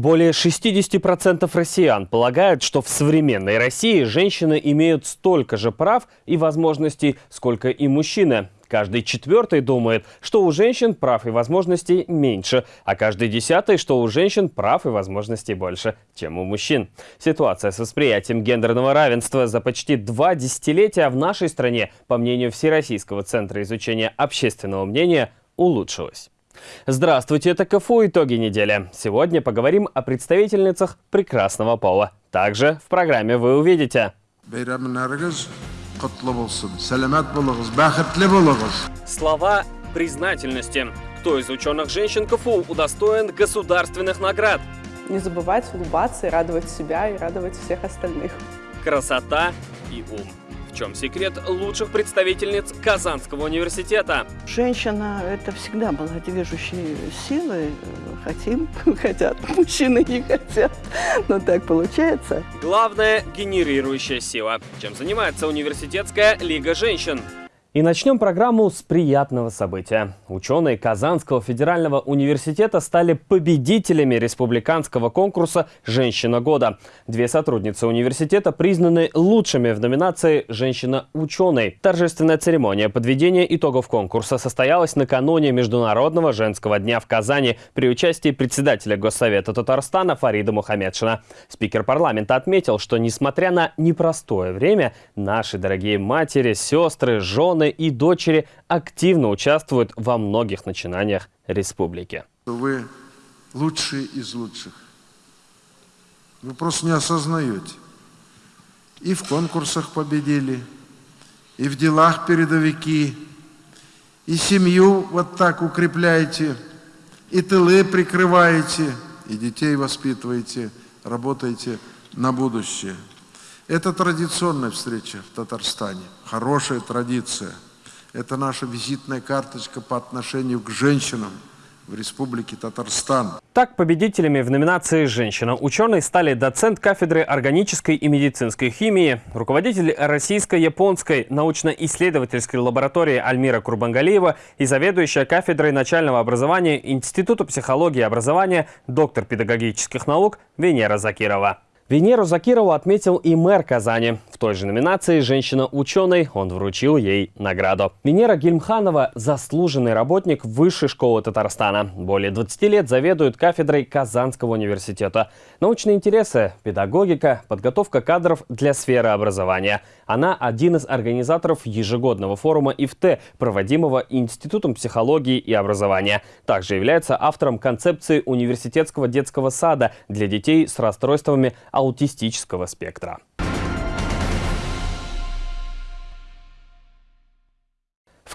Более 60% россиян полагают, что в современной России женщины имеют столько же прав и возможностей, сколько и мужчины. Каждый четвертый думает, что у женщин прав и возможностей меньше, а каждый десятый, что у женщин прав и возможностей больше, чем у мужчин. Ситуация с восприятием гендерного равенства за почти два десятилетия в нашей стране, по мнению Всероссийского центра изучения общественного мнения, улучшилась. Здравствуйте, это КФУ «Итоги недели». Сегодня поговорим о представительницах прекрасного пола. Также в программе вы увидите... Слова признательности. Кто из ученых женщин КФУ удостоен государственных наград? Не забывать улыбаться и радовать себя, и радовать всех остальных. Красота и ум. В чем секрет лучших представительниц Казанского университета? Женщина – это всегда была движущей силой. Хотим, хотят, мужчины не хотят. Но так получается. Главное – генерирующая сила. Чем занимается университетская лига женщин? И начнем программу с приятного события. Ученые Казанского федерального университета стали победителями республиканского конкурса «Женщина года». Две сотрудницы университета признаны лучшими в номинации «Женщина-ученый». Торжественная церемония подведения итогов конкурса состоялась накануне Международного женского дня в Казани при участии председателя Госсовета Татарстана Фарида Мухаммедшина. Спикер парламента отметил, что несмотря на непростое время, наши дорогие матери, сестры, жены, жены и дочери активно участвуют во многих начинаниях республики. Вы лучшие из лучших. Вы просто не осознаете. И в конкурсах победили, и в делах передовики, и семью вот так укрепляете, и тылы прикрываете, и детей воспитываете, работаете на будущее. Это традиционная встреча в Татарстане, хорошая традиция. Это наша визитная карточка по отношению к женщинам в Республике Татарстан. Так, победителями в номинации «Женщина-ученый» стали доцент кафедры органической и медицинской химии, руководитель российско-японской научно-исследовательской лаборатории Альмира Курбангалиева и заведующая кафедрой начального образования Института психологии и образования, доктор педагогических наук Венера Закирова. Венеру Закирову отметил и мэр Казани. В той же номинации «Женщина-ученый» он вручил ей награду. Венера Гильмханова – заслуженный работник Высшей школы Татарстана. Более 20 лет заведует кафедрой Казанского университета. Научные интересы – педагогика, подготовка кадров для сферы образования. Она один из организаторов ежегодного форума ИФТ, проводимого Институтом психологии и образования. Также является автором концепции университетского детского сада для детей с расстройствами аутистического спектра.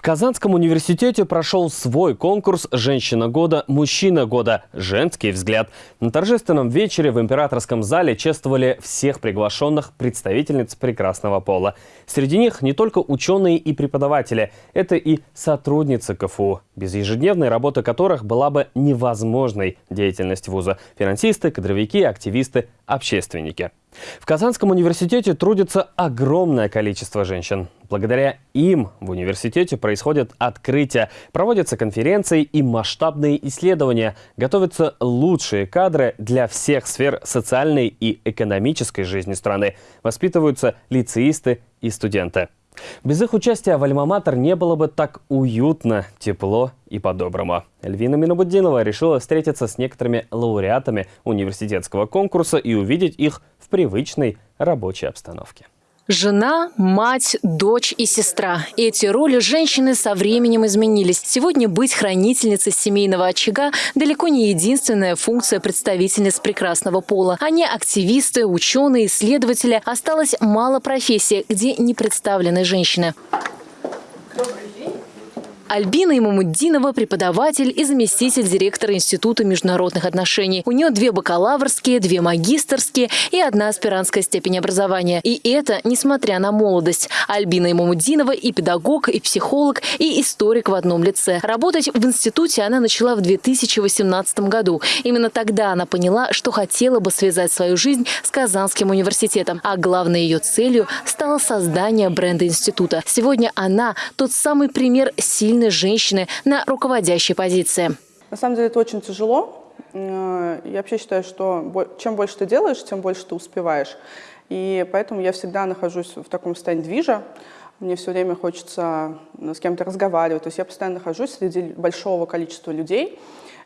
Казанском университете прошел свой конкурс «Женщина года. Мужчина года. Женский взгляд». На торжественном вечере в императорском зале чествовали всех приглашенных представительниц прекрасного пола. Среди них не только ученые и преподаватели, это и сотрудницы КФУ, без ежедневной работы которых была бы невозможной деятельность вуза. Финансисты, кадровики, активисты, общественники. В Казанском университете трудится огромное количество женщин. Благодаря им в университете происходят открытия, проводятся конференции и масштабные исследования, готовятся лучшие кадры для всех сфер социальной и экономической жизни страны, воспитываются лицеисты и студенты. Без их участия в Альма-Матер не было бы так уютно, тепло и по-доброму. Эльвина Минобуддинова решила встретиться с некоторыми лауреатами университетского конкурса и увидеть их в привычной рабочей обстановке. Жена, мать, дочь и сестра. Эти роли женщины со временем изменились. Сегодня быть хранительницей семейного очага далеко не единственная функция представительниц прекрасного пола. Они активисты, ученые, исследователи. Осталось мало профессий, где не представлены женщины. Альбина Имамуддинова – преподаватель и заместитель директора Института международных отношений. У нее две бакалаврские, две магистрские и одна аспирантская степень образования. И это несмотря на молодость. Альбина Имамуддинова и педагог, и психолог, и историк в одном лице. Работать в институте она начала в 2018 году. Именно тогда она поняла, что хотела бы связать свою жизнь с Казанским университетом. А главной ее целью стало создание бренда института. Сегодня она – тот самый пример сильной сильной женщины на руководящей позиции. На самом деле это очень тяжело. э, я вообще считаю, что чем больше ты делаешь, тем больше ты успеваешь. И поэтому я всегда нахожусь в таком состоянии движа. Мне все время хочется с кем-то разговаривать. То есть я постоянно нахожусь среди большого количества людей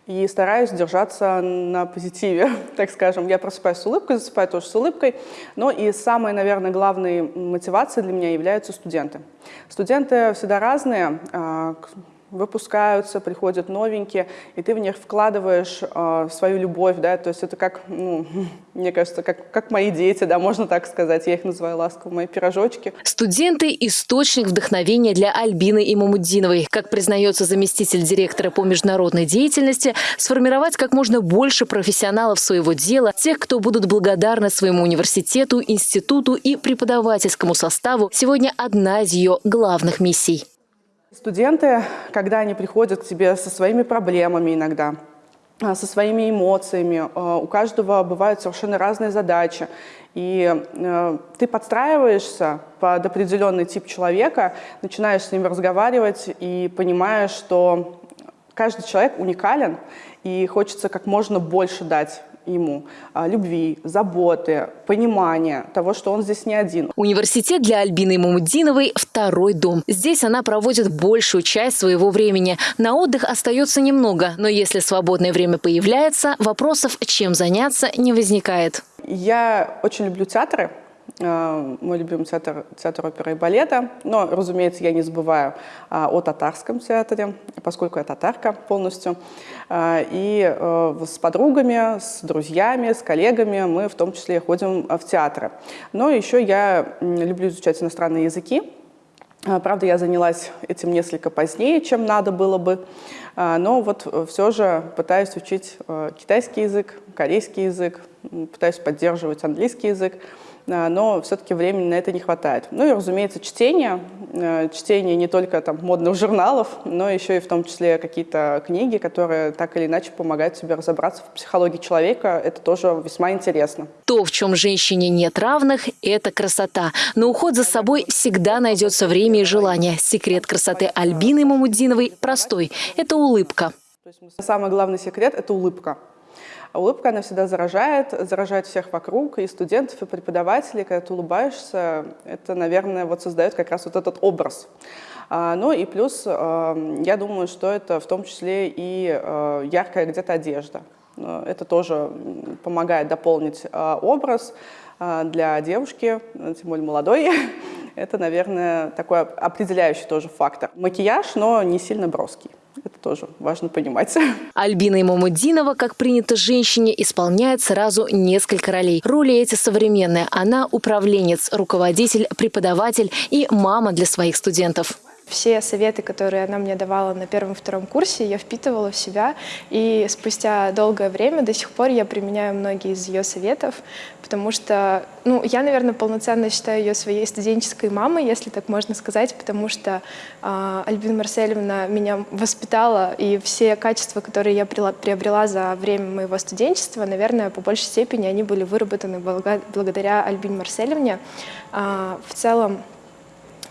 и стараюсь держаться на позитиве, так скажем. Я просыпаюсь с улыбкой, засыпаю тоже с улыбкой. Но и самой, наверное, главной мотивацией для меня являются студенты. Студенты всегда разные. Выпускаются, приходят новенькие, и ты в них вкладываешь э, свою любовь, да, то есть это как, ну, мне кажется, как, как мои дети, да, можно так сказать, я их называю ласково, мои пирожочки. Студенты – источник вдохновения для Альбины Имамуддиновой. Как признается заместитель директора по международной деятельности, сформировать как можно больше профессионалов своего дела, тех, кто будут благодарны своему университету, институту и преподавательскому составу, сегодня одна из ее главных миссий. Студенты, когда они приходят к тебе со своими проблемами иногда, а, со своими эмоциями, а, у каждого бывают совершенно разные задачи, и э, ты подстраиваешься под определенный тип человека, начинаешь с ним разговаривать и понимаешь, что каждый человек уникален, и хочется как можно больше дать ему а, любви, заботы, понимания того, что он здесь не один. Университет для Альбины Мамудиновой – второй дом. Здесь она проводит большую часть своего времени. На отдых остается немного, но если свободное время появляется, вопросов, чем заняться, не возникает. Я очень люблю театры, мой любимый театр, театр оперы и балета. Но, разумеется, я не забываю а, о татарском театре, поскольку я татарка полностью. А, и а, с подругами, с друзьями, с коллегами мы в том числе ходим в театры. Но еще я люблю изучать иностранные языки. Правда, я занялась этим несколько позднее, чем надо было бы, но вот все же пытаюсь учить китайский язык, корейский язык, пытаюсь поддерживать английский язык. А, но все-таки времени на это не хватает. Ну и, разумеется, чтение. Э, чтение не только там, модных журналов, но еще и в том числе какие-то книги, которые так или иначе помогают тебе разобраться в психологии человека. Это тоже весьма интересно. То, в чем женщине нет равных, это красота. На уход за собой всегда найдется время и желание. Секрет красоты Альбины Мамудиновой простой – это улыбка. Самый главный секрет – это улыбка. Улыбка, она всегда заражает, заражает всех вокруг, и студентов, и преподавателей. Когда ты улыбаешься, это, наверное, вот создает как раз вот этот образ. А, ну и плюс, а, я думаю, что это в том числе и яркая где-то одежда. Это тоже помогает дополнить образ для девушки, тем более молодой. Это, наверное, такой определяющий тоже фактор. Макияж, но не сильно броский. Это тоже важно понимать. Альбина Имамуддинова, как принято женщине, исполняет сразу несколько ролей. Роли эти современные. Она управленец, руководитель, преподаватель и мама для своих студентов. Все советы, которые она мне давала на первом-втором курсе, я впитывала в себя. И спустя долгое время до сих пор я применяю многие из ее советов, потому что, ну, я, наверное, полноценно считаю ее своей студенческой мамой, если так можно сказать, потому что э, Альбина Марсельевна меня воспитала, и все качества, которые я приобрела за время моего студенчества, наверное, по большей степени они были выработаны благодаря Альбине Марсельевне. Э, в целом,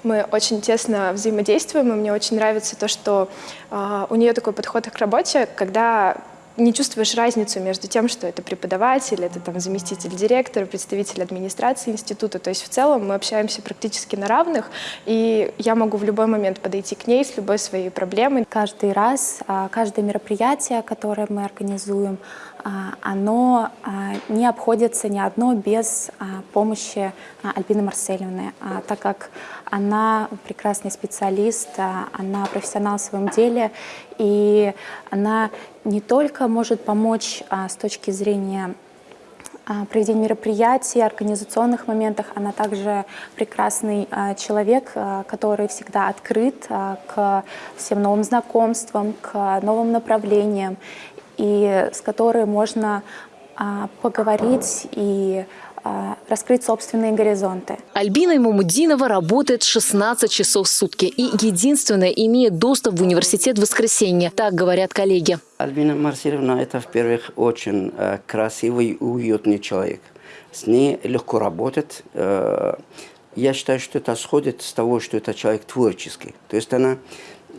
мы очень тесно взаимодействуем, и мне очень нравится то, что э, у нее такой подход к работе, когда не чувствуешь разницу между тем, что это преподаватель, это там заместитель директора, представитель администрации института. То есть в целом мы общаемся практически на равных, и я могу в любой момент подойти к ней с любой своей проблемой. Каждый раз, а, каждое мероприятие, которое мы организуем, а, оно не обходится ни одно без помощи Альбины Марсельевны, так как она прекрасный специалист, она профессионал в своем деле, и она не только может помочь с точки зрения проведения мероприятий, организационных моментах. Она также прекрасный человек, который всегда открыт к всем новым знакомствам, к новым направлениям и с которой можно а, поговорить и а, раскрыть собственные горизонты. Альбина Мамудинова работает 16 часов в сутки и единственная имеет доступ в университет в воскресенье, так говорят коллеги. Альбина Марсиловна – это, в-первых, очень э, красивый и уютный человек. С ней легко работать. Э, я считаю, что это сходит с того, что это человек творческий. То есть она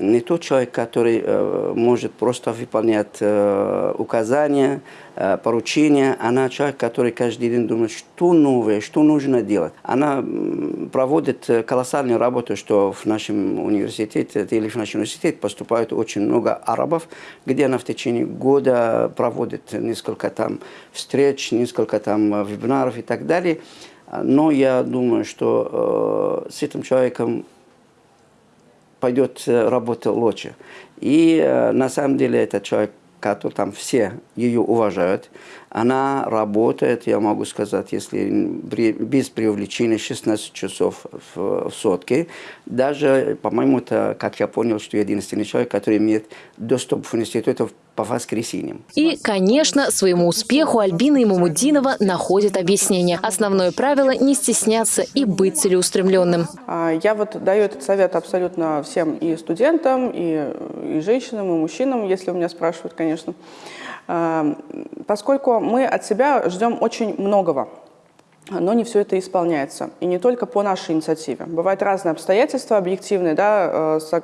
не тот человек, который э, может просто выполнять э, указания, э, поручения. Она человек, который каждый день думает, что новое, что нужно делать. Она проводит колоссальную работу, что в нашем университете или в наш университет поступает очень много арабов, где она в течение года проводит несколько там встреч, несколько там вебинаров и так далее. Но я думаю, что с этим человеком пойдет э, работа лучше. И э, на самом деле этот человек, который там все ее уважают, она работает, я могу сказать, если без привлечения 16 часов в, в сутки. Даже, по-моему, это, как я понял, что единственный человек, который имеет доступ в институт по воскресеньям. И, конечно, своему успеху Альбина Имамудинова находит объяснение. Основное правило – не стесняться и быть целеустремленным. А, я вот даю этот совет абсолютно всем и студентам, и, и женщинам, и мужчинам, если у меня спрашивают, конечно. Эм, поскольку мы от себя ждем очень многого, но не все это исполняется. И не только по нашей инициативе. Бывают разные обстоятельства объективные, да, э,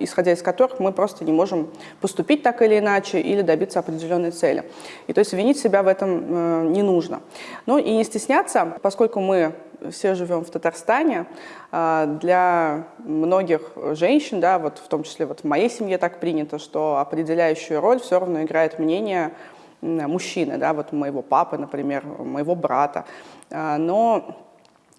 исходя из которых мы просто не можем поступить так или иначе или добиться определенной цели. И то есть винить себя в этом э, не нужно. Ну и не стесняться, поскольку мы все живем в Татарстане, а, для многих женщин, да, вот в том числе вот в моей семье так принято, что определяющую роль все равно играет мнение мужчины, да, вот моего папы, например, моего брата. А, но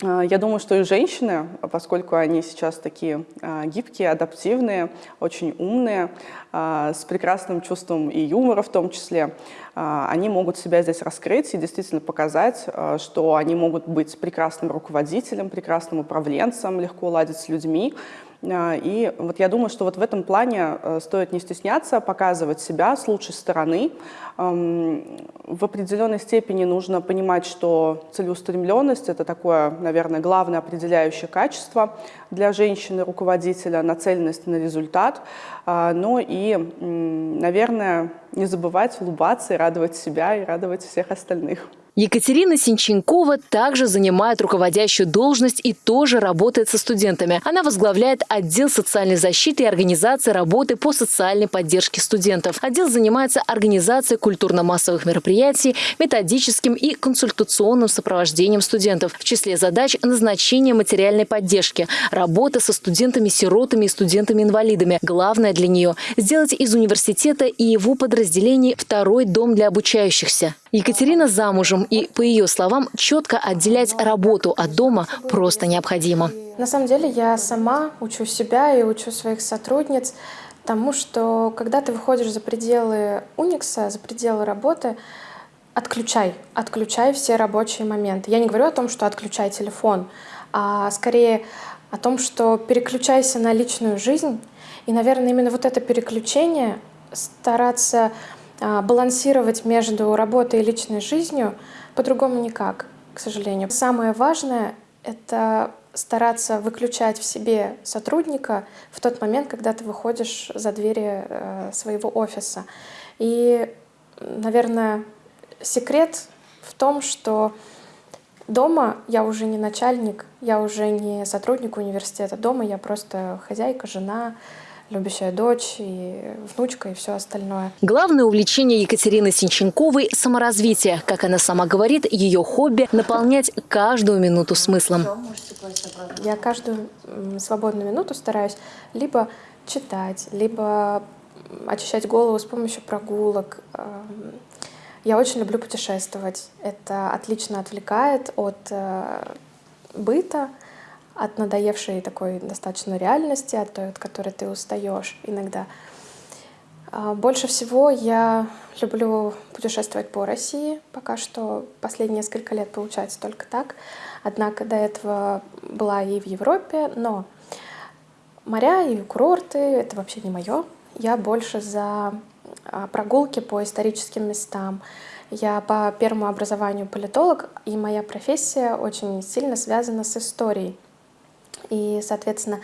а, я думаю, что и женщины, поскольку они сейчас такие а, гибкие, адаптивные, очень умные, с прекрасным чувством и юмора в том числе, они могут себя здесь раскрыть и действительно показать, что они могут быть прекрасным руководителем, прекрасным управленцем, легко ладить с людьми, и вот я думаю, что вот в этом плане э, стоит не стесняться, показывать себя с лучшей стороны. В определенной степени нужно понимать, что целеустремленность – это такое, наверное, главное определяющее качество для женщины-руководителя, нацеленность на результат. А, но и, наверное, не забывать улыбаться и радовать себя, и радовать всех остальных. Екатерина Синченкова также занимает руководящую должность и тоже работает со студентами. Она возглавляет отдел социальной защиты и организации работы по социальной поддержке студентов. Отдел занимается организацией культурно-массовых мероприятий, методическим и консультационным сопровождением студентов. В числе задач – назначение материальной поддержки, работа со студентами-сиротами и студентами-инвалидами. Главное для нее – сделать из университета и его подразделений второй дом для обучающихся. Екатерина замужем, и, по ее словам, четко отделять работу от дома просто необходимо. На самом деле я сама учу себя и учу своих сотрудниц тому, что когда ты выходишь за пределы Уникса, за пределы работы, отключай, отключай все рабочие моменты. Я не говорю о том, что отключай телефон, а скорее о том, что переключайся на личную жизнь. И, наверное, именно вот это переключение стараться а, балансировать между работой и личной жизнью по-другому никак, к сожалению. Самое важное — это стараться выключать в себе сотрудника в тот момент, когда ты выходишь за двери э, своего офиса. И, наверное, секрет в том, что дома я уже не начальник, я уже не сотрудник университета. Дома я просто хозяйка, жена, любящая дочь и внучка и все остальное. Главное увлечение Екатерины Синченковой – саморазвитие. Как она сама говорит, ее хобби – наполнять каждую минуту смыслом. Я каждую свободную минуту стараюсь либо читать, либо очищать голову с помощью прогулок. Эм, я очень люблю путешествовать. Это отлично отвлекает от э, быта, от надоевшей такой достаточно реальности, от той, от которой ты устаешь иногда. А, больше всего я люблю путешествовать по России. Пока что последние несколько лет получается только так. Однако до этого была и в Европе, но моря и курорты — это вообще не мое. Я больше за а, прогулки по историческим местам. Я по первому образованию политолог, и моя профессия очень сильно связана с историей. И, соответственно,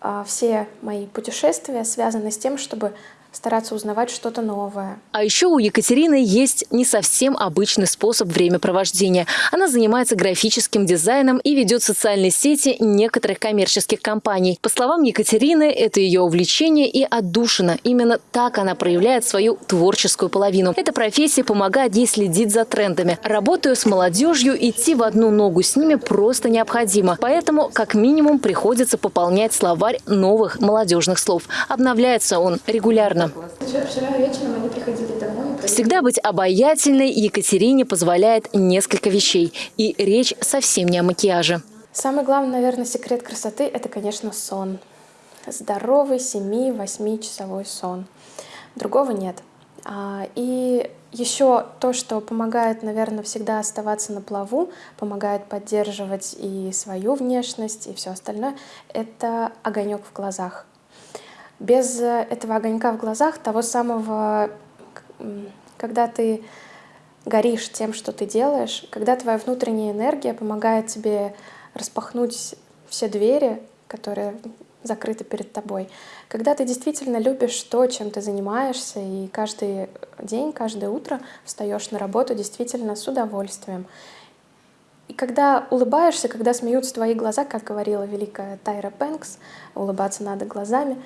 а, все мои путешествия связаны с тем, чтобы стараться узнавать что-то новое. А еще у Екатерины есть не совсем обычный способ времяпровождения. Она занимается графическим дизайном и ведет социальные сети некоторых коммерческих компаний. По словам Екатерины, это ее увлечение и отдушина. Именно так она проявляет свою творческую половину. Эта профессия помогает ей следить за трендами. Работая с молодежью, идти в одну ногу с ними просто необходимо. Поэтому, как минимум, приходится пополнять словарь новых молодежных слов. Обновляется он регулярно. Вчера вечером они приходили домой. Всегда быть обаятельной Екатерине позволяет несколько вещей. И речь совсем не о макияже. Самый главный, наверное, секрет красоты – это, конечно, сон. Здоровый 7-8 часовой сон. Другого нет. А, И еще то, что помогает, наверное, всегда оставаться на плаву, помогает поддерживать и свою внешность, и все остальное, это огонек в глазах. Без э, этого огонька в глазах, того самого, когда ты горишь тем, что ты делаешь, когда твоя внутренняя энергия помогает тебе распахнуть все двери, которые закрыты перед тобой, когда ты действительно любишь то, чем ты занимаешься, и каждый день, каждое утро встаешь на работу действительно с удовольствием. И когда улыбаешься, когда смеются твои глаза, как говорила великая Тайра Бэнкс, улыбаться надо глазами,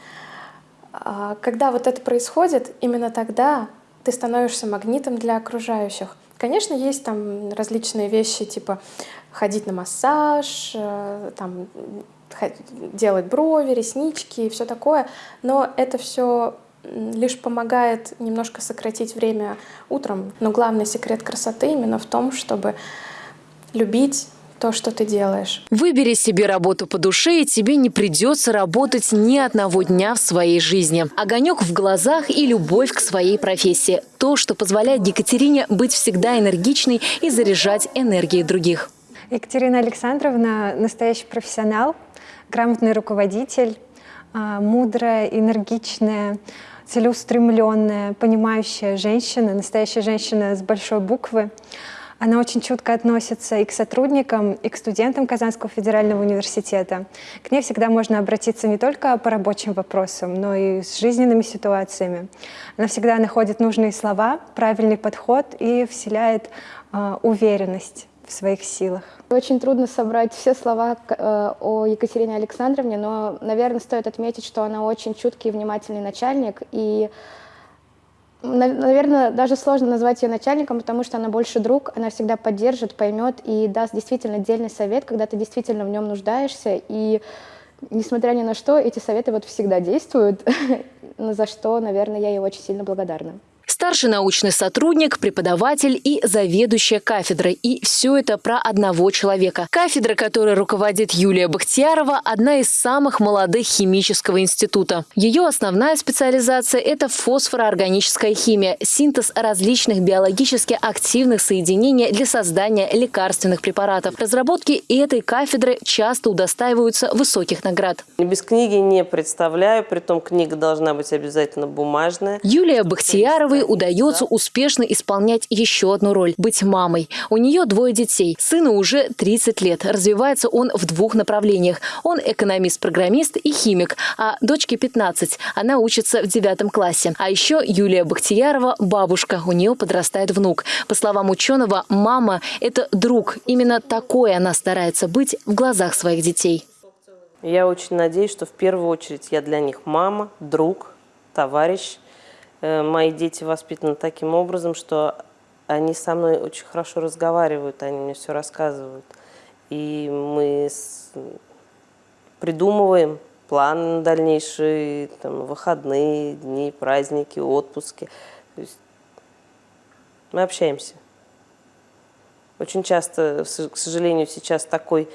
когда вот это происходит, именно тогда ты становишься магнитом для окружающих. Конечно, есть там различные вещи, типа ходить на массаж, э, там, делать брови, реснички и все такое, но это все лишь помогает немножко сократить время утром. Но главный секрет красоты именно в том, чтобы любить то, что ты делаешь. Выбери себе работу по душе, и тебе не придется работать ни одного дня в своей жизни. Огонек в глазах и любовь к своей профессии. То, что позволяет Екатерине быть всегда энергичной и заряжать энергией других. Екатерина Александровна – настоящий профессионал, грамотный руководитель, а, мудрая, энергичная, целеустремленная, понимающая женщина, настоящая женщина с большой буквы. Она очень чутко относится и к сотрудникам, и к студентам Казанского федерального университета. К ней всегда можно обратиться не только по рабочим вопросам, но и с жизненными ситуациями. Она всегда находит нужные слова, правильный подход и вселяет а, уверенность в своих силах. Очень трудно собрать все слова э, о Екатерине Александровне, но, наверное, стоит отметить, что она очень чуткий и внимательный начальник. И, наверное, даже сложно назвать ее начальником, потому что она больше друг, она всегда поддержит, поймет и даст действительно отдельный совет, когда ты действительно в нем нуждаешься. И, несмотря ни на что, эти советы вот всегда действуют, за что, наверное, я ей очень сильно благодарна. Старший научный сотрудник, преподаватель и заведующая кафедрой. И все это про одного человека. Кафедра, которой руководит Юлия Бахтиярова, одна из самых молодых химического института. Ее основная специализация – это фосфороорганическая химия, синтез различных биологически активных соединений для создания лекарственных препаратов. Разработки этой кафедры часто удостаиваются высоких наград. Без книги не представляю, притом книга должна быть обязательно бумажная. Юлия Бахтияровой удается успешно исполнять еще одну роль – быть мамой. У нее двое детей. Сыну уже 30 лет. Развивается он в двух направлениях. Он экономист-программист и химик, а дочке 15. Она учится в девятом классе. А еще Юлия Бахтиярова – бабушка. У нее подрастает внук. По словам ученого, мама – это друг. Именно такой она старается быть в глазах своих детей. Я очень надеюсь, что в первую очередь я для них мама, друг, товарищ. Э, Мои дети воспитаны таким образом, что они со мной очень хорошо разговаривают, они мне все рассказывают. И мы с- придумываем план на дальнейшие, там, выходные, дни, праздники, отпуски. То есть мы общаемся. Очень часто, к сожалению, сейчас такой,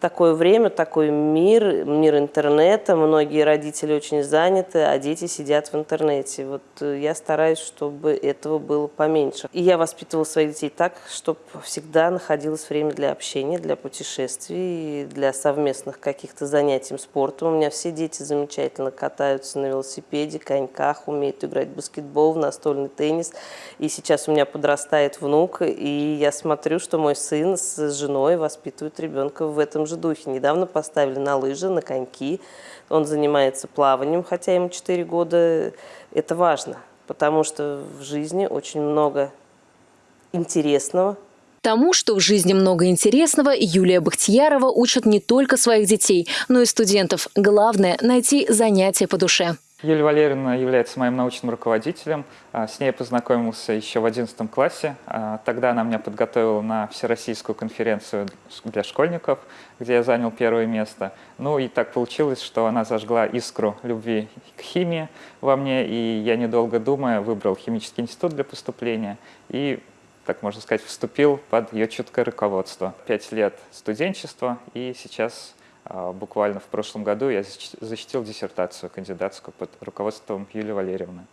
такое время, такой мир, мир интернета. Многие родители очень заняты, а дети сидят в интернете. Вот э, я стараюсь, чтобы этого было поменьше. И я воспитывала своих детей так, чтобы всегда находилось время для общения, для путешествий, для совместных каких-то занятий спортом. У меня все дети замечательно катаются на велосипеде, коньках, умеют играть в баскетбол, в настольный теннис. И сейчас у меня подрастает внук, и я смотрю, что мой сын с женой воспитывают ребенка в этом же духе. Недавно поставили на лыжи, на коньки. Он занимается плаванием, хотя ему 4 года. Это важно, потому что в жизни очень много интересного, Тому, что в жизни много интересного, Юлия Бахтиярова учит не только своих детей, но и студентов. Главное – найти занятия по душе. Юлия Валерьевна является моим научным руководителем. А, с ней я познакомился еще в 11 классе. А, тогда она меня подготовила на Всероссийскую конференцию для школьников, где я занял первое место. Ну и так получилось, что она зажгла искру любви к химии во мне, и я, недолго думая, выбрал химический институт для поступления и так можно сказать, вступил под ее чуткое руководство. Пять лет студенчества, и сейчас буквально в прошлом году я защитил диссертацию кандидатскую под руководством Юлии Валерьевны.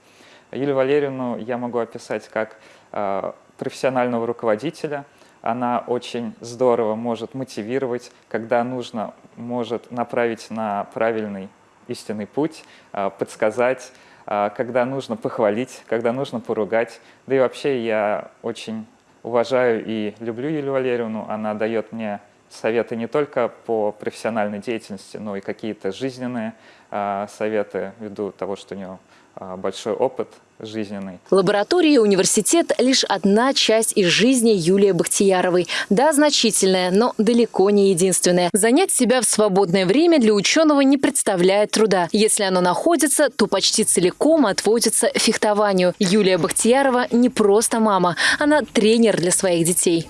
Юлию Валерьевну я могу описать как а, профессионального руководителя. Она очень здорово может мотивировать, когда нужно, может направить на правильный истинный путь, а, подсказать, когда нужно похвалить, когда нужно поругать. Да и вообще я очень уважаю и люблю Юлию Валерьевну. Она дает мне советы не только по профессиональной деятельности, но и какие-то жизненные э, советы ввиду того, что у нее э, большой опыт жизненный. Лаборатория и университет – лишь одна часть из жизни Юлии Бахтияровой. Да, значительная, но далеко не единственная. Занять себя в свободное время для ученого не представляет труда. Если оно находится, то почти целиком отводится фехтованию. Юлия Бахтиярова не просто мама, она тренер для своих детей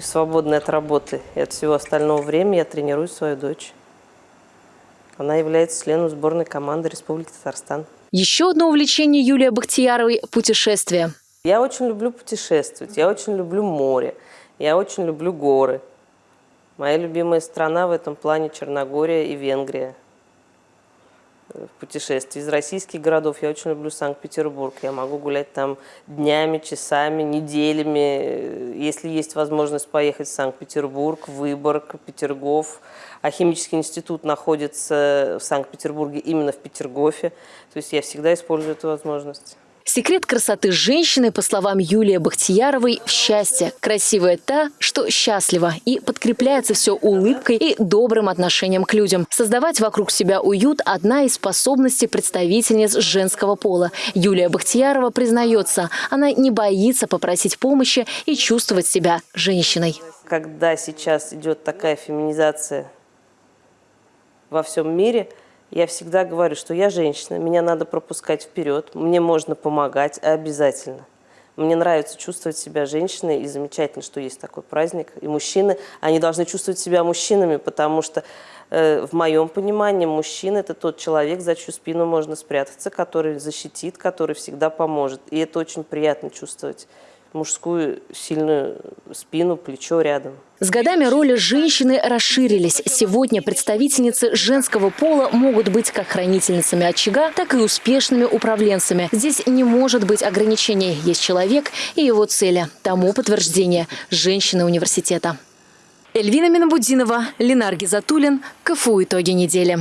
и свободной от работы и от всего остального времени я тренирую свою дочь. Она является членом сборной команды Республики Татарстан. Еще одно увлечение Юлии Бахтияровой – путешествия. Я очень люблю путешествовать, я очень люблю море, я очень люблю горы. Моя любимая страна в этом плане Черногория и Венгрия путешествий. Из российских городов я очень люблю Санкт-Петербург. Я могу гулять там днями, часами, неделями. Если есть возможность поехать в Санкт-Петербург, Выборг, Петергоф. А химический институт находится в Санкт-Петербурге именно в Петергофе. То есть я всегда использую эту возможность. Секрет красоты женщины, по словам Юлии Бахтияровой, в счастье. Красивая та, что счастлива. И подкрепляется все улыбкой и добрым отношением к людям. Создавать вокруг себя уют – одна из способностей представительниц женского пола. Юлия Бахтиярова признается, она не боится попросить помощи и чувствовать себя женщиной. Когда сейчас идет такая феминизация во всем мире – я всегда говорю, что я женщина, меня надо пропускать вперед, мне можно помогать обязательно. Мне нравится чувствовать себя женщиной, и замечательно, что есть такой праздник. И мужчины, они должны чувствовать себя мужчинами, потому что э, в моем понимании мужчина – это тот человек, за чью спину можно спрятаться, который защитит, который всегда поможет. И это очень приятно чувствовать мужскую сильную спину, плечо рядом. С годами роли женщины расширились. Сегодня представительницы женского пола могут быть как хранительницами очага, так и успешными управленцами. Здесь не может быть ограничений. Есть человек и его цели. Тому подтверждение – женщины университета. Эльвина Минабудинова, Ленар Гизатуллин. КФУ «Итоги недели».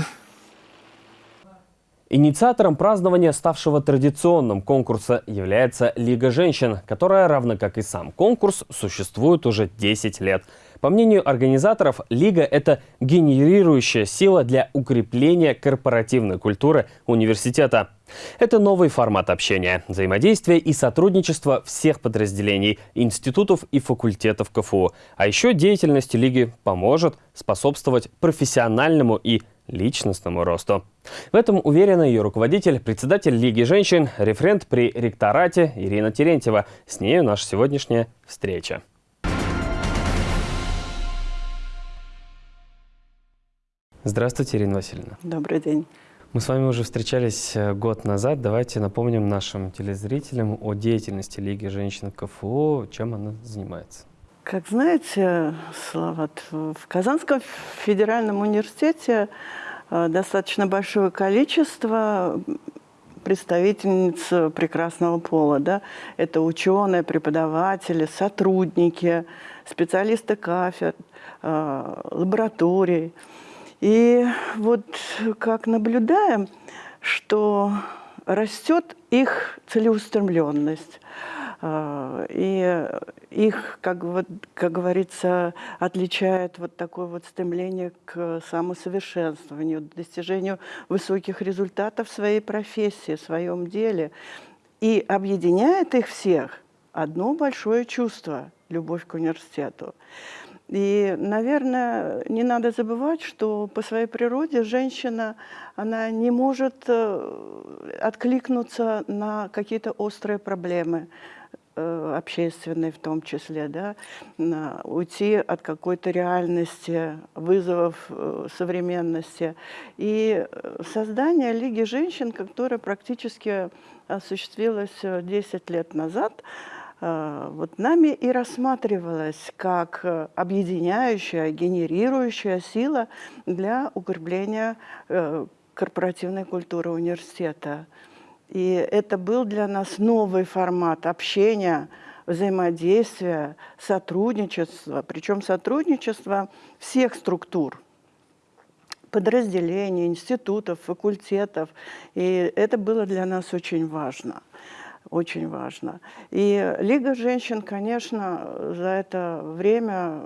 Инициатором празднования, ставшего традиционным конкурса, является Лига женщин, которая, равно как и сам конкурс, существует уже 10 лет. По мнению организаторов, Лига – это генерирующая сила для укрепления корпоративной культуры университета. Это новый формат общения, взаимодействия и сотрудничества всех подразделений, институтов и факультетов КФУ. А еще деятельность Лиги поможет способствовать профессиональному и личностному росту. В этом уверена ее руководитель, председатель Лиги женщин, референт при ректорате Ирина Терентьева. С нею наша сегодняшняя встреча. Здравствуйте, Ирина Васильевна. Добрый день. Мы с вами уже встречались э, год назад. Давайте напомним нашим телезрителям о деятельности Лиги женщин КФУ, чем она занимается. Как знаете, Слават, в Казанском федеральном университете достаточно большое количество представительниц прекрасного пола. Да? Это ученые, преподаватели, сотрудники, специалисты кафедр, э, лабораторий. И вот как наблюдаем, что растет их целеустремленность, и их, как, вот, как говорится, отличает вот такое вот стремление к самосовершенствованию, достижению высоких результатов в своей профессии, в своем деле. И объединяет их всех одно большое чувство – любовь к университету. И, наверное, не надо забывать, что по своей природе женщина, она не может э, откликнуться на какие-то острые проблемы, э, общественные в том числе, да, уйти от какой-то реальности, вызовов э, современности. И создание Лиги женщин, которое практически осуществилось 10 лет назад, Э, вот нами и рассматривалась как э, объединяющая, генерирующая сила для укрепления э, корпоративной культуры университета. И это был для нас новый формат общения, взаимодействия, сотрудничества, причем сотрудничества всех структур, подразделений, институтов, факультетов. И это было для нас очень важно очень важно. И Лига женщин, конечно, за это время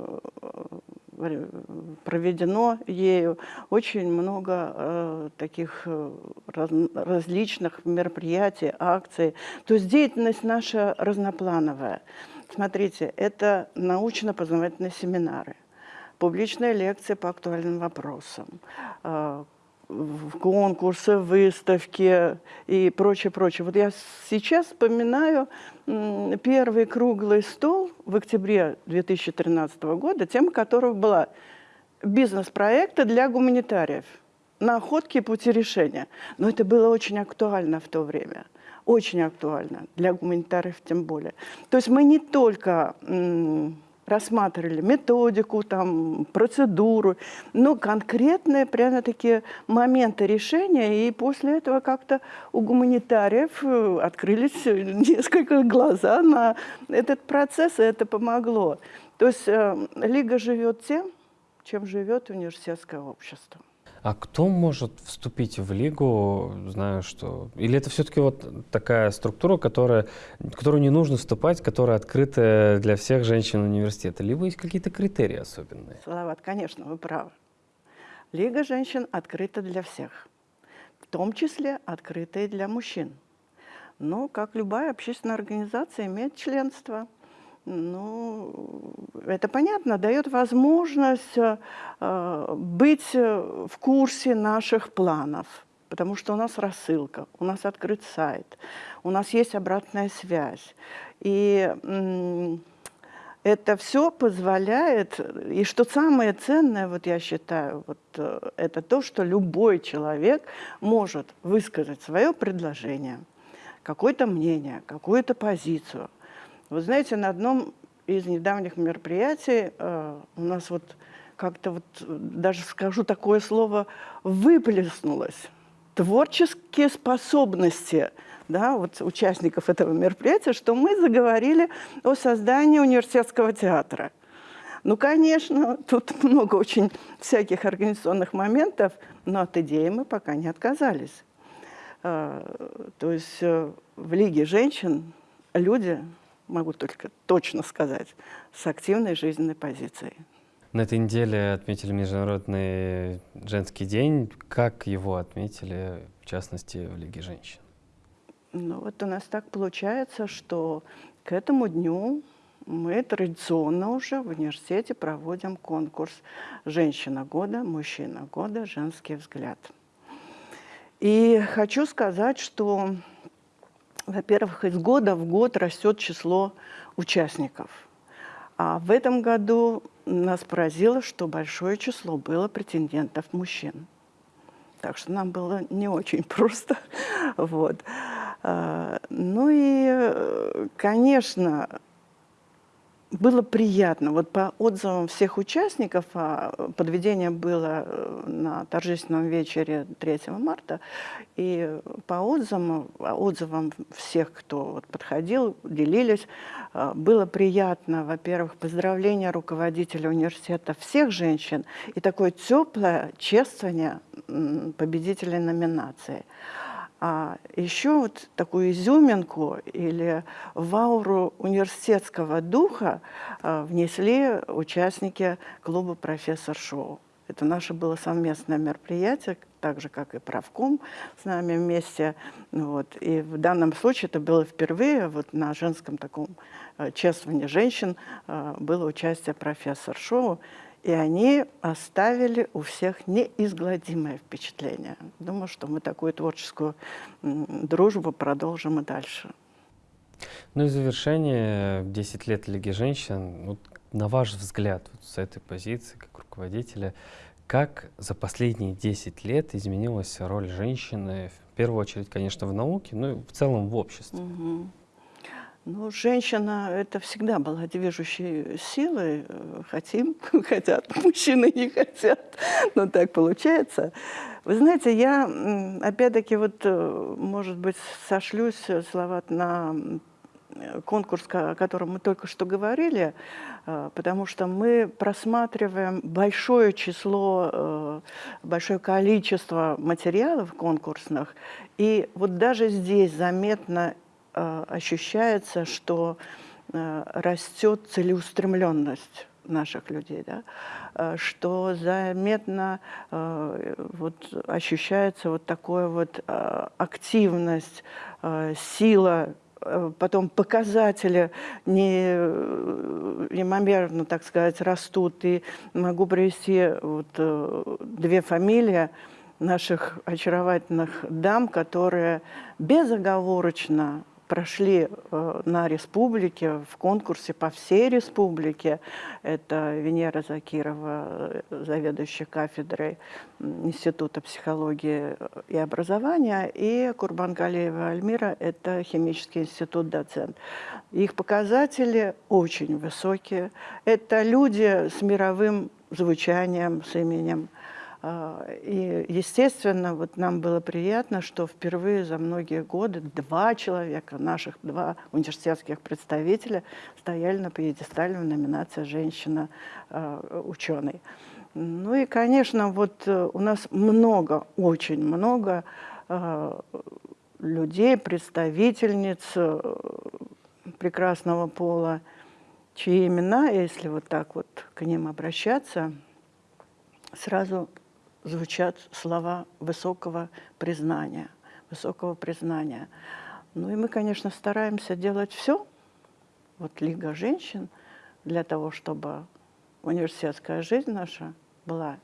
проведено ею очень много э, таких э, раз, различных мероприятий, акций. То есть деятельность наша разноплановая. Смотрите, это научно-познавательные семинары, публичные лекции по актуальным вопросам, э, конкурсы, выставки и прочее, прочее. Вот я сейчас вспоминаю первый круглый стол в октябре 2013 года, тема которого была «Бизнес-проекты для гуманитариев. Находки и пути решения». Но это было очень актуально в то время. Очень актуально, для гуманитариев тем более. То есть мы не только рассматривали методику, там, процедуру, но конкретные прямо такие моменты решения. И после этого как-то у гуманитариев э, открылись несколько глаза на этот процесс, и это помогло. То есть э, Лига живет тем, чем живет университетское общество. А кто может вступить в лигу, знаю, что... Или это все-таки вот такая структура, которая, которую не нужно вступать, которая открыта для всех женщин университета? Либо есть какие-то критерии особенные? Салават, конечно, вы правы. Лига женщин открыта для всех, в том числе открыта и для мужчин. Но, как любая общественная организация, имеет членство – ну, это понятно, дает возможность э, быть в курсе наших планов, потому что у нас рассылка, у нас открыт сайт, у нас есть обратная связь. И э, это все позволяет, и что самое ценное, вот я считаю, вот, э, это то, что любой человек может высказать свое предложение, какое-то мнение, какую-то позицию – вы знаете, на одном из недавних мероприятий э, у нас вот как-то вот, даже скажу такое слово, выплеснулось. Творческие способности да, вот участников этого мероприятия, что мы заговорили о создании университетского театра. Ну, конечно, тут много очень всяких организационных моментов, но от идеи мы пока не отказались. Э, то есть э, в Лиге женщин люди могу только точно сказать, с активной жизненной позицией. На этой неделе отметили Международный женский день. Как его отметили, в частности, в Лиге женщин? Ну вот у нас так получается, что к этому дню мы традиционно уже в университете проводим конкурс «Женщина года», «Мужчина года», «Женский взгляд». И хочу сказать, что во-первых, из года в год растет число участников. А в этом году нас поразило, что большое число было претендентов мужчин. Так что нам было не очень просто. Вот. А, ну и, конечно, было приятно. Вот по отзывам всех участников, а подведение было э, на торжественном вечере 3 марта, и по отзывам, отзывам всех, кто вот подходил, делились, э, было приятно, во-первых, поздравление руководителя университета всех женщин и такое теплое чествование победителей номинации. А еще вот такую изюминку или в университетского духа э, внесли участники клуба «Профессор Шоу». Это наше было совместное мероприятие, так же, как и правком с нами вместе. Вот. И в данном случае это было впервые вот на женском таком э, чествовании женщин э, было участие профессор Шоу. И они оставили у всех неизгладимое впечатление. Думаю, что мы такую творческую дружбу продолжим и дальше. Ну и завершение 10 лет Лиги женщин. Вот, на ваш взгляд, вот с этой позиции, как руководителя, как за последние 10 лет изменилась роль женщины, в первую очередь, конечно, в науке, но и в целом в обществе? Угу. Ну, женщина — это всегда была движущей силой. Хотим, хотят, мужчины не хотят. Но так получается. Вы знаете, я опять-таки вот, э, может быть, сошлюсь, слова на конкурс, о котором мы только что говорили, э, потому что мы просматриваем большое число, э, большое количество материалов конкурсных, и вот даже здесь заметно Э, ощущается, что э, растет целеустремленность наших людей, да? Э, что заметно вот, ощущается вот такая вот активность, сила потом показатели не, неимомерно, так сказать, растут. И могу привести вот две фамилии наших очаровательных дам, которые безоговорочно прошли э, на республике, в конкурсе по всей республике. Это Венера Закирова, э, заведующая кафедрой Института психологии и образования, и Курбан Галеева Альмира, это химический институт доцент. Их показатели очень высокие. Это люди с мировым звучанием, с именем и, естественно, вот нам было приятно, что впервые за многие годы два человека, наших два университетских представителя, стояли на пьедестале в номинации «Женщина-ученый». Ну и, конечно, вот э, у нас много, очень много а, людей, представительниц э, прекрасного пола, чьи имена, если вот так вот к ним обращаться, сразу звучат слова высокого признания, высокого признания. Ну и мы, конечно, стараемся делать все, вот Лига женщин, для того, чтобы университетская жизнь наша была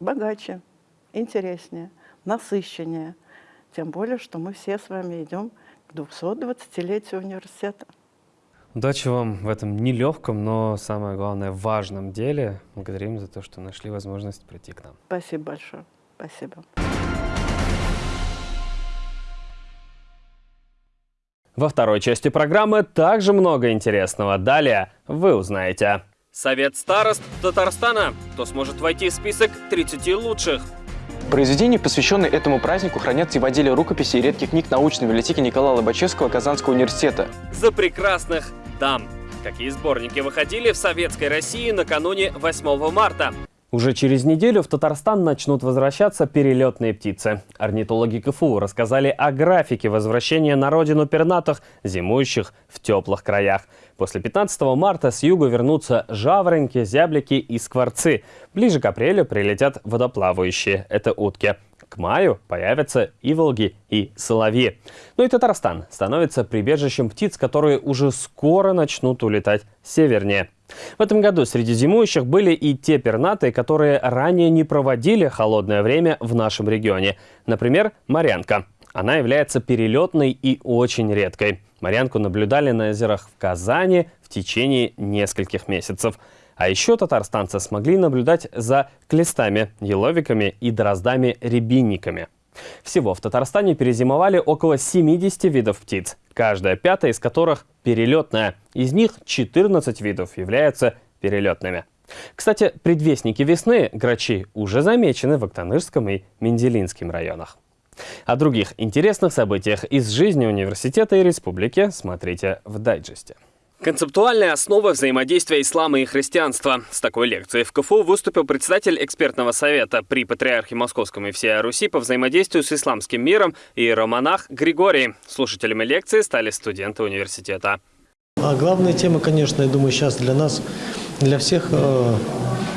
богаче, интереснее, насыщеннее. Тем более, что мы все с вами идем к 220-летию университета. Удачи вам в этом нелегком, но самое главное, важном деле. Благодарим за то, что нашли возможность прийти к нам. Спасибо большое. Спасибо. Во второй части программы также много интересного. Далее вы узнаете. Совет старост Татарстана. Кто сможет войти в список 30 лучших? Произведения, посвященные этому празднику, хранятся и в отделе рукописей и редких книг научной библиотеки Николая Лобачевского Казанского университета. За прекрасных дам. Какие сборники выходили в Советской России накануне 8 марта? Уже через неделю в Татарстан начнут возвращаться перелетные птицы. Орнитологи КФУ рассказали о графике возвращения на родину пернатых, зимующих в теплых краях. После 15 марта с юга вернутся жаворонки, зяблики и скворцы. Ближе к апрелю прилетят водоплавающие – это утки. К маю появятся иволги и соловьи. Ну и Татарстан становится прибежищем птиц, которые уже скоро начнут улетать севернее. В этом году среди зимующих были и те пернатые, которые ранее не проводили холодное время в нашем регионе. Например, морянка. Она является перелетной и очень редкой. Морянку наблюдали на озерах в Казани в течение нескольких месяцев. А еще татарстанцы смогли наблюдать за клестами, еловиками и дроздами-рябинниками. Всего в Татарстане перезимовали около 70 видов птиц, каждая пятая из которых перелетная. Из них 14 видов являются перелетными. Кстати, предвестники весны, грачи, уже замечены в Актанырском и Менделинском районах. О других интересных событиях из жизни университета и республики смотрите в дайджесте. Концептуальная основа взаимодействия ислама и христианства. С такой лекцией в КФУ выступил председатель экспертного совета при Патриархе Московском и всей Руси по взаимодействию с исламским миром и романах Григорий. Слушателями лекции стали студенты университета. А главная тема, конечно, я думаю, сейчас для нас, для всех, э,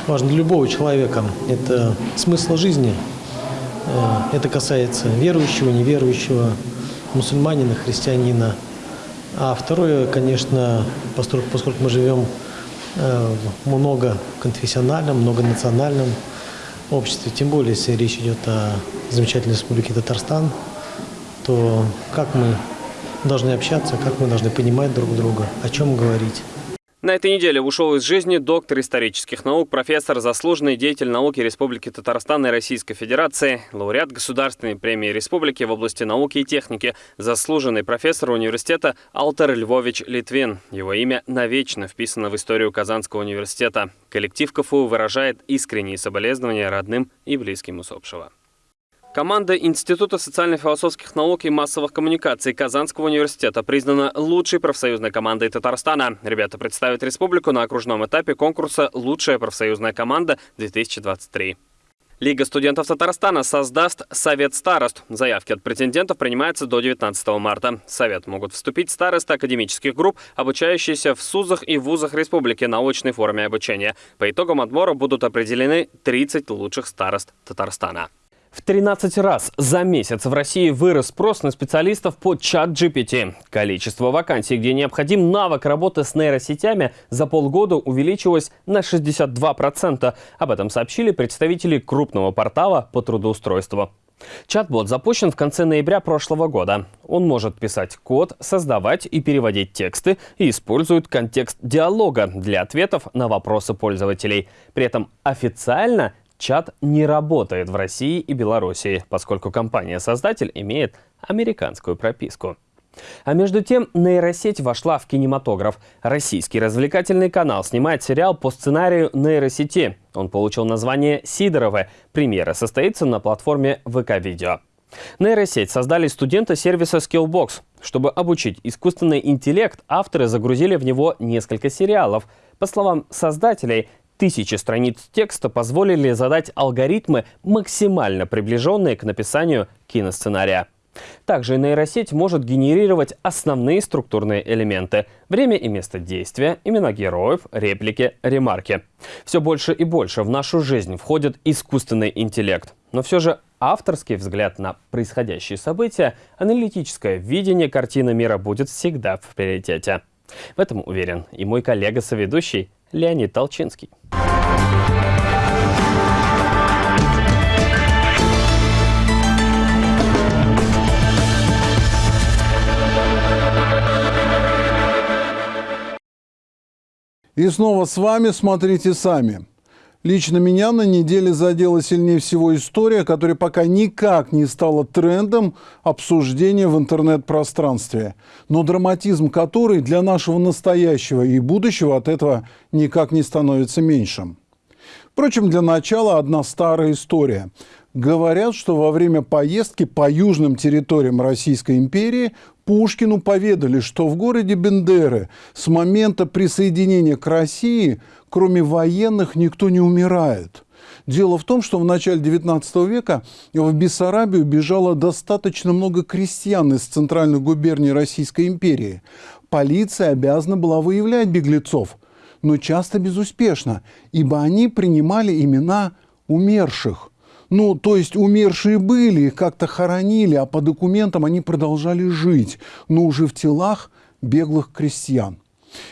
важно для любого человека, это смысл жизни. Э, это касается верующего, неверующего, мусульманина, христианина – а второе, конечно, поскольку, мы живем э, в многоконфессиональном, многонациональном обществе, тем более, если речь идет о замечательной республике Татарстан, то как мы должны общаться, как мы должны понимать друг друга, о чем говорить. На этой неделе ушел из жизни доктор исторических наук, профессор, заслуженный деятель науки Республики Татарстан и Российской Федерации, лауреат Государственной премии Республики в области науки и техники, заслуженный профессор университета Алтер Львович Литвин. Его имя навечно вписано в историю Казанского университета. Коллектив КФУ выражает искренние соболезнования родным и близким усопшего. Команда Института социально-философских наук и массовых коммуникаций Казанского университета признана лучшей профсоюзной командой Татарстана. Ребята представят республику на окружном этапе конкурса «Лучшая профсоюзная команда-2023». Лига студентов Татарстана создаст Совет старост. Заявки от претендентов принимаются до 19 марта. В Совет могут вступить старосты академических групп, обучающиеся в СУЗах и вузах республики на очной форме обучения. По итогам отбора будут определены 30 лучших старост Татарстана. В 13 раз за месяц в России вырос спрос на специалистов по чат GPT. Количество вакансий, где необходим навык работы с нейросетями, за полгода увеличилось на 62%. Об этом сообщили представители крупного портала по трудоустройству. Чат-бот запущен в конце ноября прошлого года. Он может писать код, создавать и переводить тексты и использует контекст диалога для ответов на вопросы пользователей. При этом официально Чат не работает в России и Белоруссии, поскольку компания-создатель имеет американскую прописку. А между тем, нейросеть вошла в кинематограф. Российский развлекательный канал снимает сериал по сценарию нейросети. Он получил название «Сидоровы». Премьера состоится на платформе ВК-видео. Нейросеть создали студенты сервиса Skillbox. Чтобы обучить искусственный интеллект, авторы загрузили в него несколько сериалов. По словам создателей, Тысячи страниц текста позволили задать алгоритмы, максимально приближенные к написанию киносценария. Также нейросеть может генерировать основные структурные элементы – время и место действия, имена героев, реплики, ремарки. Все больше и больше в нашу жизнь входит искусственный интеллект. Но все же авторский взгляд на происходящие события, аналитическое видение картины мира будет всегда в приоритете. В этом уверен и мой коллега-соведущий Леонид Толчинский. И снова с вами «Смотрите сами». Лично меня на неделе задела сильнее всего история, которая пока никак не стала трендом обсуждения в интернет-пространстве, но драматизм которой для нашего настоящего и будущего от этого никак не становится меньшим. Впрочем, для начала одна старая история. Говорят, что во время поездки по южным территориям Российской империи Пушкину поведали, что в городе Бендеры с момента присоединения к России, кроме военных, никто не умирает. Дело в том, что в начале XIX века в Бессарабию бежало достаточно много крестьян из центральных губерний Российской империи. Полиция обязана была выявлять беглецов, но часто безуспешно, ибо они принимали имена умерших. Ну, то есть умершие были, их как-то хоронили, а по документам они продолжали жить, но уже в телах беглых крестьян.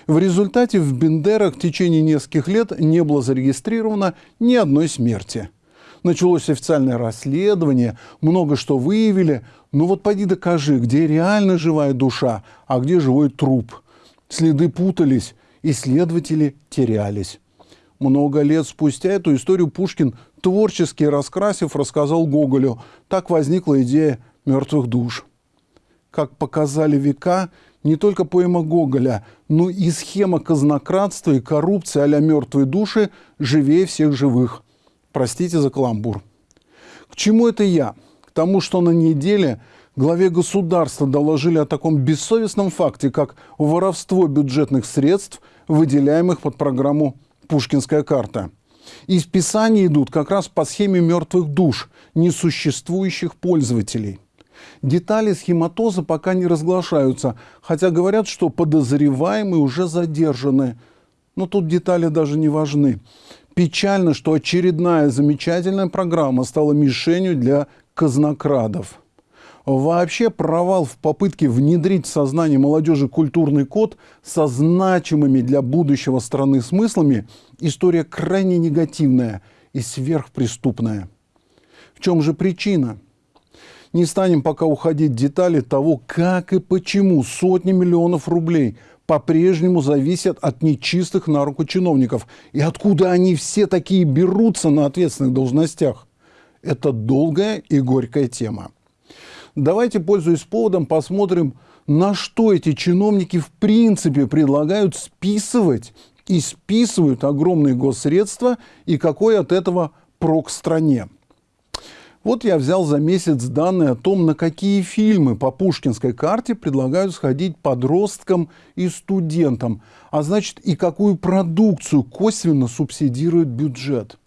В результате в Бендерах в течение нескольких лет не было зарегистрировано ни одной смерти. Началось официальное расследование, много что выявили, но вот пойди докажи, где реально живая душа, а где живой труп. Следы путались, исследователи терялись. Много лет спустя эту историю Пушкин творчески раскрасив, рассказал Гоголю. Так возникла идея мертвых душ. Как показали века, не только поэма Гоголя, но и схема казнократства и коррупции а мертвые души живее всех живых. Простите за каламбур. К чему это я? К тому, что на неделе Главе государства доложили о таком бессовестном факте, как воровство бюджетных средств, выделяемых под программу «Пушкинская карта». И списания идут как раз по схеме мертвых душ, несуществующих пользователей. Детали схематоза пока не разглашаются, хотя говорят, что подозреваемые уже задержаны. Но тут детали даже не важны. Печально, что очередная замечательная программа стала мишенью для казнокрадов. Вообще провал в попытке внедрить в сознание молодежи культурный код со значимыми для будущего страны смыслами – история крайне негативная и сверхпреступная. В чем же причина? Не станем пока уходить в детали того, как и почему сотни миллионов рублей по-прежнему зависят от нечистых на руку чиновников. И откуда они все такие берутся на ответственных должностях. Это долгая и горькая тема. Давайте, пользуясь поводом, посмотрим, на что эти чиновники в принципе предлагают списывать и списывают огромные госсредства и какой от этого прок стране. Вот я взял за месяц данные о том, на какие фильмы по пушкинской карте предлагают сходить подросткам и студентам, а значит и какую продукцию косвенно субсидирует бюджет.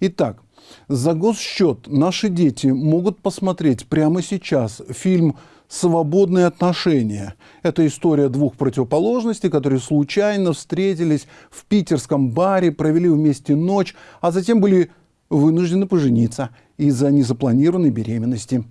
Итак, за госсчет наши дети могут посмотреть прямо сейчас фильм «Свободные отношения». Это история двух противоположностей, которые случайно встретились в питерском баре, провели вместе ночь, а затем были вынуждены пожениться из-за незапланированной беременности.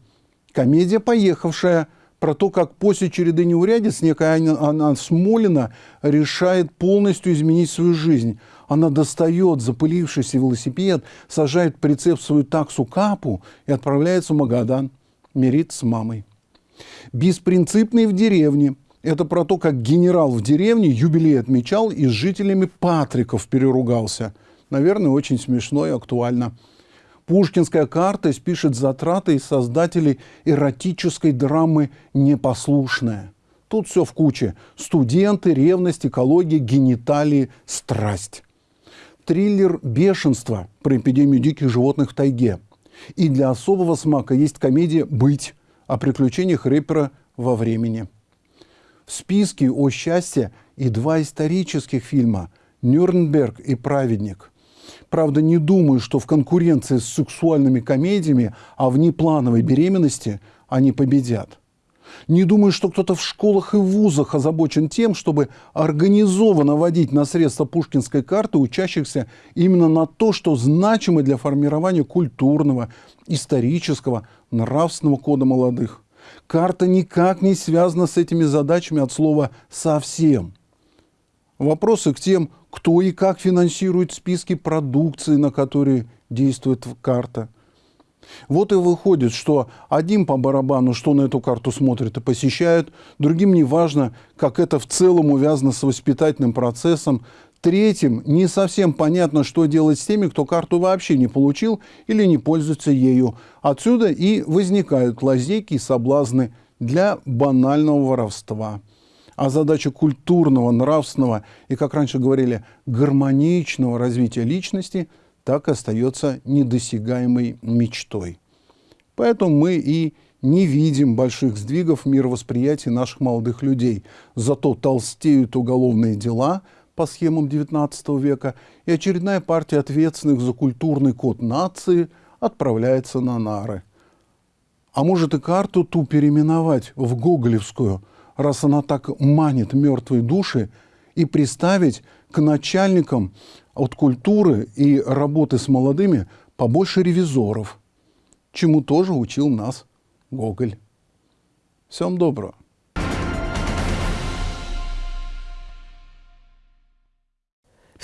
Комедия «Поехавшая» про то, как после череды неурядиц некая Анна Смолина решает полностью изменить свою жизнь – она достает запылившийся велосипед, сажает прицеп в свою таксу капу и отправляется в Магадан мириться с мамой. Беспринципный в деревне. Это про то, как генерал в деревне юбилей отмечал и с жителями Патриков переругался. Наверное, очень смешно и актуально. Пушкинская карта спишет затраты из создателей эротической драмы «Непослушная». Тут все в куче. Студенты, ревность, экология, гениталии, страсть триллер «Бешенство» про эпидемию диких животных в тайге. И для особого смака есть комедия «Быть» о приключениях рэпера во времени. В списке «О счастье» и два исторических фильма «Нюрнберг» и «Праведник». Правда, не думаю, что в конкуренции с сексуальными комедиями о внеплановой беременности они победят. Не думаю, что кто-то в школах и вузах озабочен тем, чтобы организованно водить на средства пушкинской карты учащихся именно на то, что значимо для формирования культурного, исторического, нравственного кода молодых. Карта никак не связана с этими задачами от слова «совсем». Вопросы к тем, кто и как финансирует списки продукции, на которые действует карта – вот и выходит, что один по барабану, что на эту карту смотрит и посещает, другим не важно, как это в целом увязано с воспитательным процессом, третьим не совсем понятно, что делать с теми, кто карту вообще не получил или не пользуется ею. Отсюда и возникают лазейки и соблазны для банального воровства. А задача культурного, нравственного и, как раньше говорили, гармоничного развития личности – так остается недосягаемой мечтой. Поэтому мы и не видим больших сдвигов в мировосприятии наших молодых людей. Зато толстеют уголовные дела по схемам XIX века, и очередная партия ответственных за культурный код нации отправляется на нары. А может и карту ту переименовать в Гоголевскую, раз она так манит мертвые души, и приставить к начальникам от культуры и работы с молодыми побольше ревизоров, чему тоже учил нас Гоголь. Всем доброго.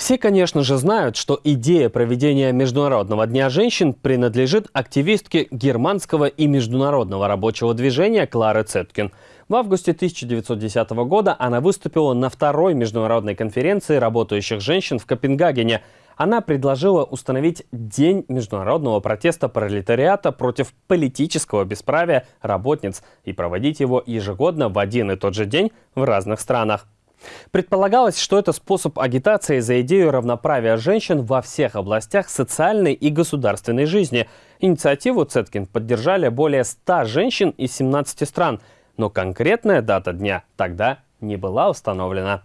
Все, конечно же, знают, что идея проведения Международного дня женщин принадлежит активистке германского и международного рабочего движения Клары Цеткин. В августе 1910 года она выступила на второй международной конференции работающих женщин в Копенгагене. Она предложила установить День международного протеста пролетариата против политического бесправия работниц и проводить его ежегодно в один и тот же день в разных странах. Предполагалось, что это способ агитации за идею равноправия женщин во всех областях социальной и государственной жизни. Инициативу Цеткин поддержали более 100 женщин из 17 стран, но конкретная дата дня тогда не была установлена.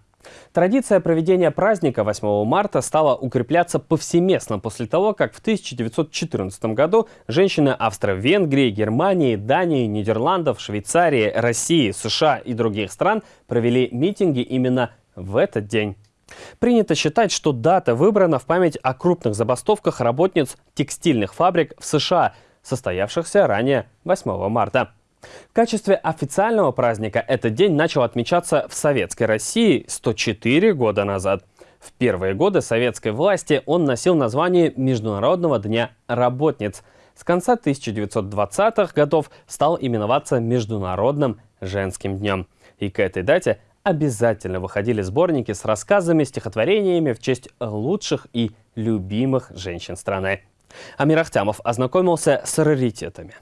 Традиция проведения праздника 8 марта стала укрепляться повсеместно после того, как в 1914 году женщины Австро-Венгрии, Германии, Дании, Нидерландов, Швейцарии, России, США и других стран провели митинги именно в этот день. Принято считать, что дата выбрана в память о крупных забастовках работниц текстильных фабрик в США, состоявшихся ранее 8 марта. В качестве официального праздника этот день начал отмечаться в Советской России 104 года назад. В первые годы советской власти он носил название Международного дня работниц. С конца 1920-х годов стал именоваться Международным женским днем. И к этой дате обязательно выходили сборники с рассказами, стихотворениями в честь лучших и любимых женщин страны. Амир Ахтямов ознакомился с раритетами.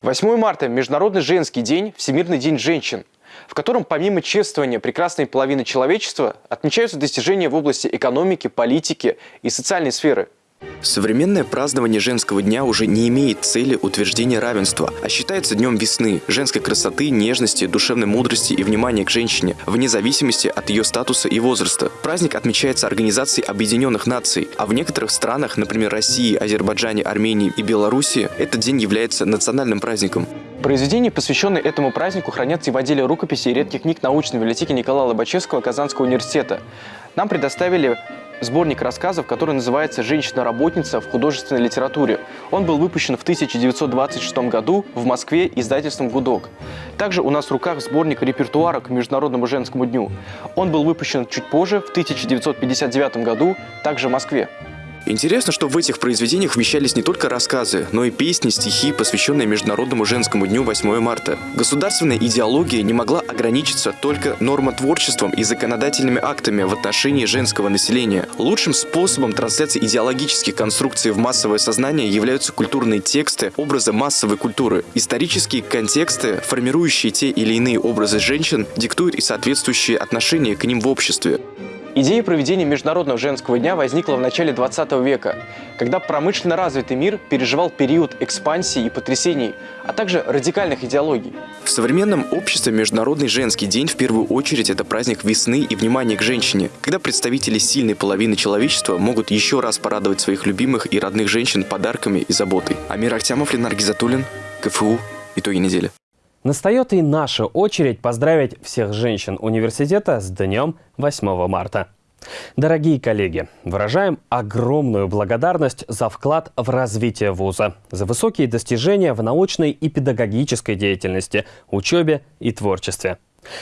8 марта – Международный женский день, Всемирный день женщин, в котором помимо чествования прекрасной половины человечества отмечаются достижения в области экономики, политики и социальной сферы – Современное празднование женского дня уже не имеет цели утверждения равенства, а считается днем весны, женской красоты, нежности, душевной мудрости и внимания к женщине, вне зависимости от ее статуса и возраста. Праздник отмечается Организацией Объединенных Наций, а в некоторых странах, например, России, Азербайджане, Армении и Белоруссии, этот день является национальным праздником. Произведения, посвященные этому празднику, хранятся и в отделе рукописи и редких книг научной библиотеки Николая Лобачевского Казанского университета. Нам предоставили сборник рассказов, который называется «Женщина-работница в художественной литературе». Он был выпущен в 1926 году в Москве издательством «Гудок». Также у нас в руках сборник репертуара к Международному женскому дню. Он был выпущен чуть позже, в 1959 году, также в Москве. Интересно, что в этих произведениях вмещались не только рассказы, но и песни, стихи, посвященные Международному женскому дню 8 марта. Государственная идеология не могла ограничиться только нормотворчеством и законодательными актами в отношении женского населения. Лучшим способом трансляции идеологических конструкций в массовое сознание являются культурные тексты, образы массовой культуры. Исторические контексты, формирующие те или иные образы женщин, диктуют и соответствующие отношения к ним в обществе. Идея проведения Международного женского дня возникла в начале 20 века, когда промышленно развитый мир переживал период экспансии и потрясений, а также радикальных идеологий. В современном обществе Международный женский день в первую очередь это праздник весны и внимания к женщине, когда представители сильной половины человечества могут еще раз порадовать своих любимых и родных женщин подарками и заботой. Амир Ахтямов, Ленар Гизатуллин, КФУ. Итоги недели. Настает и наша очередь поздравить всех женщин университета с днем 8 марта. Дорогие коллеги, выражаем огромную благодарность за вклад в развитие вуза, за высокие достижения в научной и педагогической деятельности, учебе и творчестве.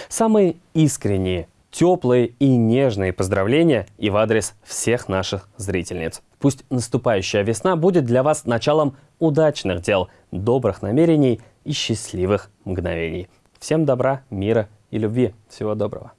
Самые искренние, теплые и нежные поздравления и в адрес всех наших зрительниц. Пусть наступающая весна будет для вас началом удачных дел, добрых намерений и счастливых мгновений. Всем добра, мира и любви. Всего доброго.